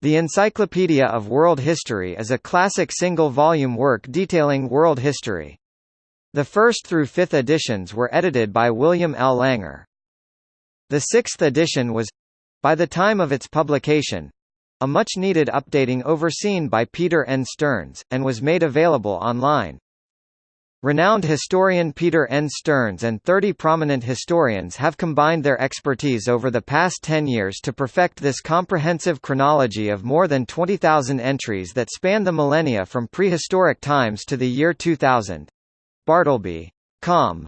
The Encyclopedia of World History is a classic single-volume work detailing world history. The first through fifth editions were edited by William L. Langer. The sixth edition was—by the time of its publication—a much-needed updating overseen by Peter N. Stearns, and was made available online. Renowned historian Peter N. Stearns and 30 prominent historians have combined their expertise over the past 10 years to perfect this comprehensive chronology of more than 20,000 entries that span the millennia from prehistoric times to the year 2000. Bartleby. Com.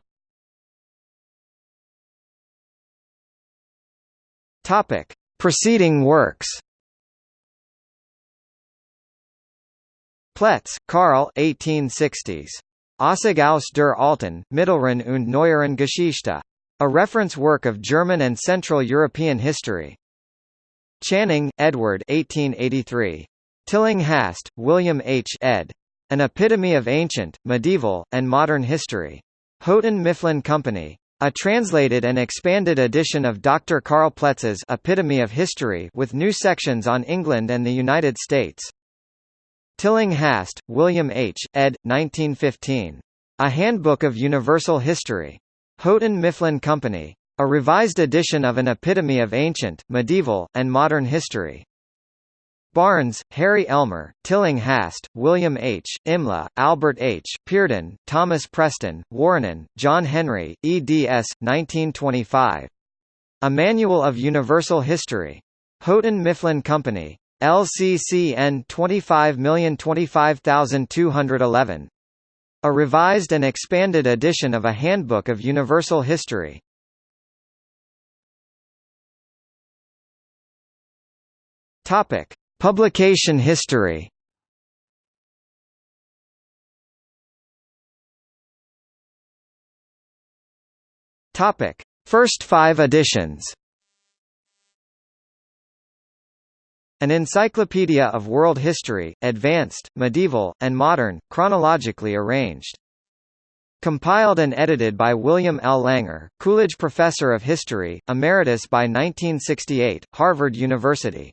Topic. Preceding works Ploetz, Karl 1860s. Ausgaus der Alten, Mittleren und Neueren Geschichte. A reference work of German and Central European history. Channing, Edward 1883. Tillinghast, William H. ed. An Epitome of Ancient, Medieval, and Modern History. Houghton Mifflin Company. A translated and expanded edition of Dr. Karl Ploetz's Epitome of History with new sections on England and the United States. Tillinghast, William H., ed. 1915. A Handbook of Universal History. Houghton Mifflin Company. A revised edition of an epitome of ancient, medieval, and modern history. Barnes, Harry Elmer, Tillinghast, William H., Imlah, Albert H., Peardon, Thomas Preston, Wuorinen, John Henry, eds. 1925. A Manual of Universal History. Houghton Mifflin Company. LCCN 25025211. A revised and expanded edition of a Handbook of Universal History. Topic: Publication history. Topic: First 5 editions. An encyclopedia of world history, advanced, medieval, and modern, chronologically arranged. Compiled and edited by William L. Langer, Coolidge Professor of History, Emeritus by 1968, Harvard University.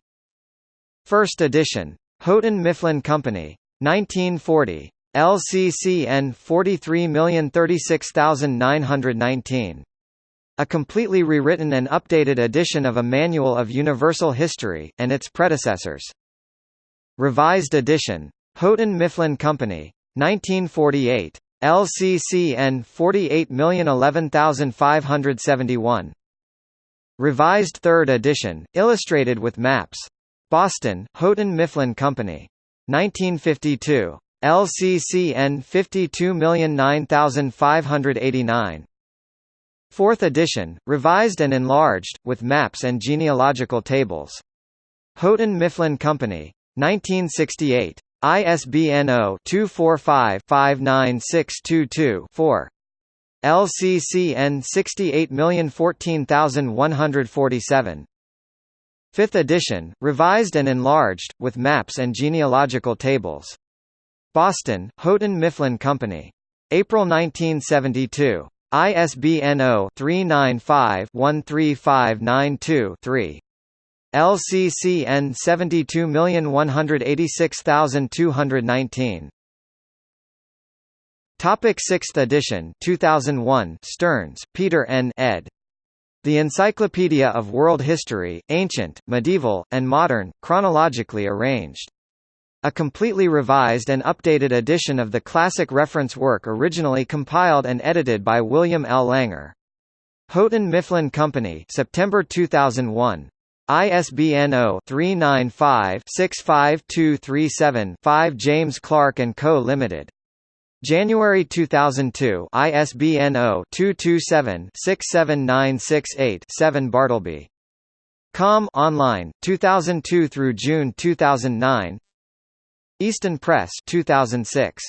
First edition. Houghton Mifflin Company. 1940. LCCN 43036919. A completely rewritten and updated edition of a Manual of Universal History, and its predecessors. Revised edition. Houghton Mifflin Company. 1948. LCCN 48011571. Revised third edition, illustrated with maps. Boston, Houghton Mifflin Company. 1952. LCCN 52009589. Fourth edition, revised and enlarged, with maps and genealogical tables. Houghton Mifflin Company. 1968. ISBN 0-245-59622-4. LCCN 68014147. Fifth edition, revised and enlarged, with maps and genealogical tables. Boston, Houghton Mifflin Company. April 1972. ISBN 0-395-13592-3. LCCN 72186219. Topic 6th edition 2001 Stearns, Peter N. ed. The Encyclopedia of World History, Ancient, Medieval, and Modern, chronologically arranged. A completely revised and updated edition of the classic reference work originally compiled and edited by William L. Langer. Houghton Mifflin Company September 2001. ISBN 0-395-65237-5 James Clark & Co. Limited. January 2002 ISBN 0-227-67968-7 Bartleby. Com online 2002 through June 2009 Easton Press 2006